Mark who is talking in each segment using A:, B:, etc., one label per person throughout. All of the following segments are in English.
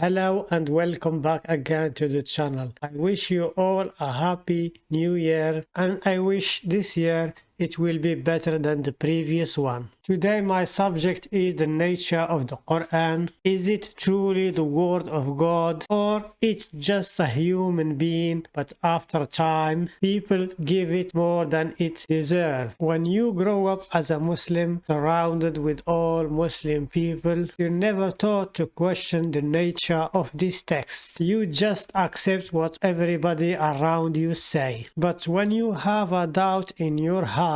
A: Hello and welcome back again to the channel. I wish you all a happy new year and I wish this year it will be better than the previous one. Today my subject is the nature of the Quran. Is it truly the word of God or it's just a human being but after time people give it more than it deserves. When you grow up as a Muslim surrounded with all Muslim people you're never taught to question the nature of this text. You just accept what everybody around you say. But when you have a doubt in your heart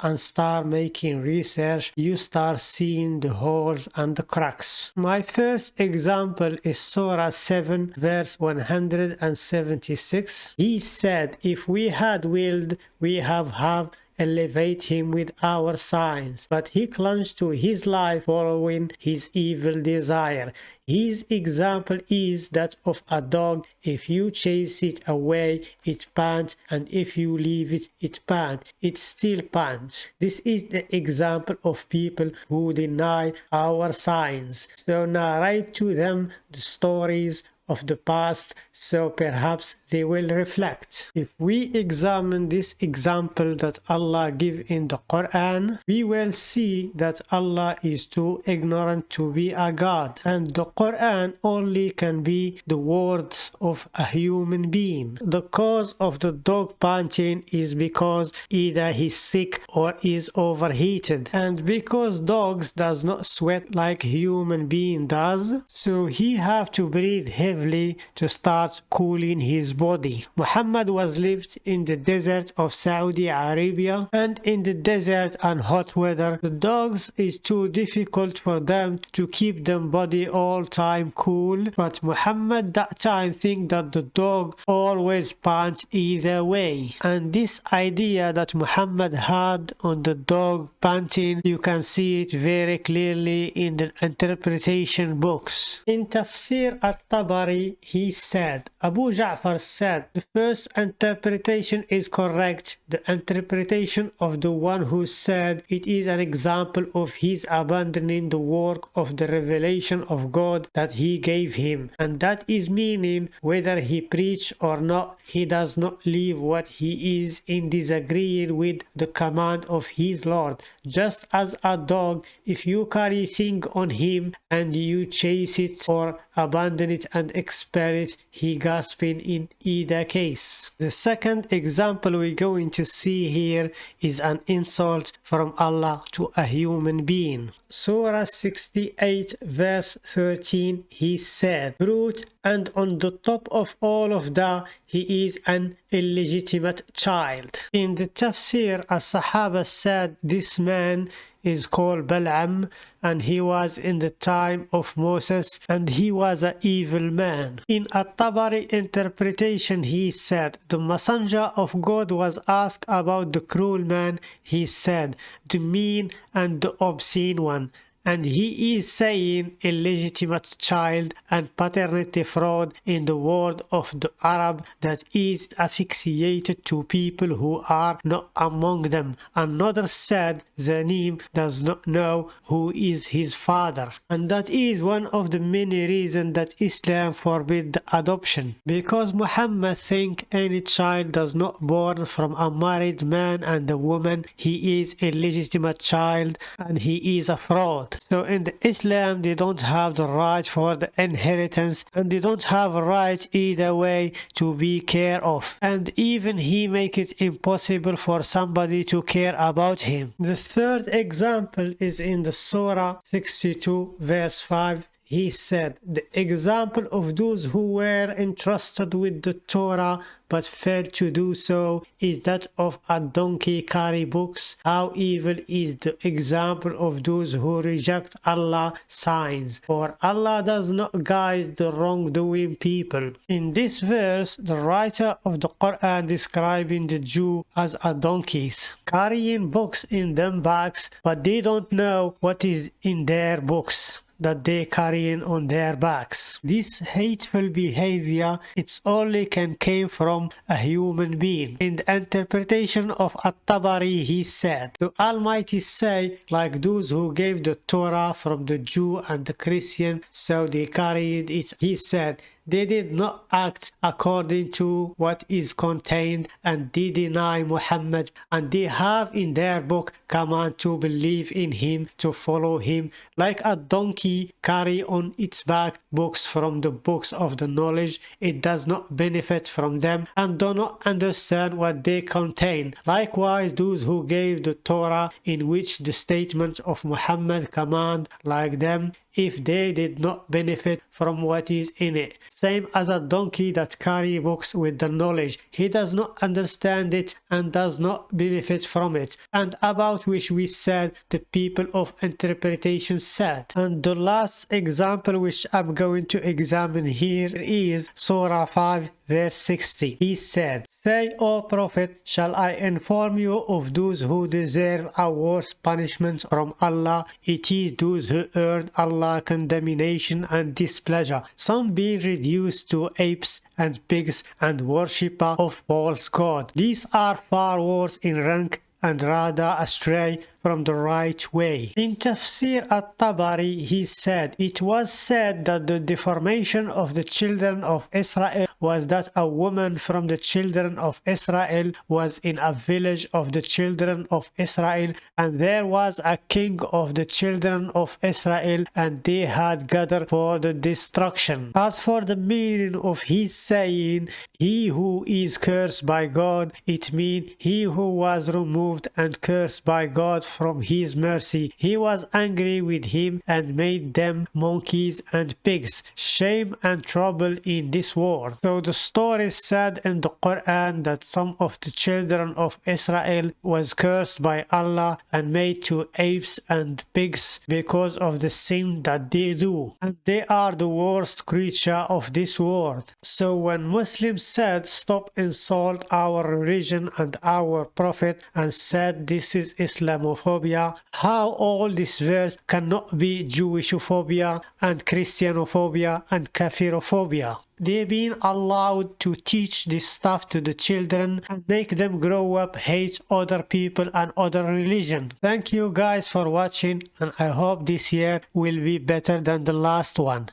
A: and start making research you start seeing the holes and the cracks. My first example is Surah 7 verse 176. He said, if we had willed, we have have elevate him with our signs. But he clung to his life following his evil desire. His example is that of a dog. If you chase it away, it pants, and if you leave it, it pants. It still pants. This is the example of people who deny our signs. So narrate to them the stories of the past so perhaps they will reflect. If we examine this example that Allah give in the Quran, we will see that Allah is too ignorant to be a God and the Quran only can be the words of a human being. The cause of the dog panting is because either he's sick or is overheated and because dogs does not sweat like human being does so he have to breathe heavily heavily to start cooling his body. Muhammad was lived in the desert of Saudi Arabia and in the desert and hot weather the dogs is too difficult for them to keep them body all time cool but Muhammad that time think that the dog always pants either way and this idea that Muhammad had on the dog panting you can see it very clearly in the interpretation books. In Tafsir at-Tabari he said, Abu Ja'far said, the first interpretation is correct. The interpretation of the one who said it is an example of his abandoning the work of the revelation of God that he gave him. And that is meaning whether he preach or not, he does not leave what he is in disagreeing with the command of his Lord. Just as a dog, if you carry thing on him and you chase it or abandon it and expel it, he gasping in either case. The second example we're going to see here is an insult from Allah to a human being. Surah 68 verse 13 he said, Brute and on the top of all of that he is an illegitimate child. In the tafsir, a Sahaba said this man is called Bal'am and he was in the time of Moses and he was an evil man. In a Tabari interpretation he said, the messenger of God was asked about the cruel man, he said, the mean and the obscene one and he is saying illegitimate child and paternity fraud in the word of the Arab that is asphyxiated to people who are not among them. Another said Zanim does not know who is his father. And that is one of the many reasons that Islam forbid adoption. Because Muhammad think any child does not born from a married man and a woman he is illegitimate child and he is a fraud so in the Islam, they don't have the right for the inheritance and they don't have a right either way to be care of. And even he make it impossible for somebody to care about him. The third example is in the Surah 62 verse 5 he said, The example of those who were entrusted with the Torah but failed to do so is that of a donkey carry books. How evil is the example of those who reject Allah's signs, for Allah does not guide the wrongdoing people. In this verse, the writer of the Quran describing the Jew as a donkeys, carrying books in them bags, but they don't know what is in their books. That they carrying on their backs. This hateful behavior, it's only can came from a human being. In the interpretation of At-Tabari, he said, The Almighty say, like those who gave the Torah from the Jew and the Christian, so they carried it. He said, they did not act according to what is contained and they deny Muhammad and they have in their book command to believe in him to follow him like a donkey carry on its back books from the books of the knowledge. It does not benefit from them and do not understand what they contain. Likewise those who gave the Torah in which the statements of Muhammad command like them if they did not benefit from what is in it. Same as a donkey that carry books with the knowledge. He does not understand it and does not benefit from it. And about which we said the people of interpretation said. And the last example which I'm going to examine here is Surah 5 verse 60. He said, Say, O Prophet, shall I inform you of those who deserve a worse punishment from Allah? It is those who earn Allah condemnation and displeasure, some being reduced to apes and pigs and worshipper of false god. These are far worse in rank and rather astray from the right way. In Tafsir at-Tabari, he said, It was said that the deformation of the children of Israel was that a woman from the children of Israel was in a village of the children of Israel, and there was a king of the children of Israel, and they had gathered for the destruction. As for the meaning of his saying, He who is cursed by God, it means he who was removed and cursed by God from his mercy. He was angry with him and made them monkeys and pigs, shame and trouble in this world. So the story said in the Quran that some of the children of Israel was cursed by Allah and made to apes and pigs because of the sin that they do. And they are the worst creature of this world. So when Muslims said stop insult our religion and our prophet and said this is Islamophobia, how all these words cannot be Jewishophobia and Christianophobia and Kafirophobia. They've been allowed to teach this stuff to the children and make them grow up hate other people and other religion. Thank you guys for watching and I hope this year will be better than the last one.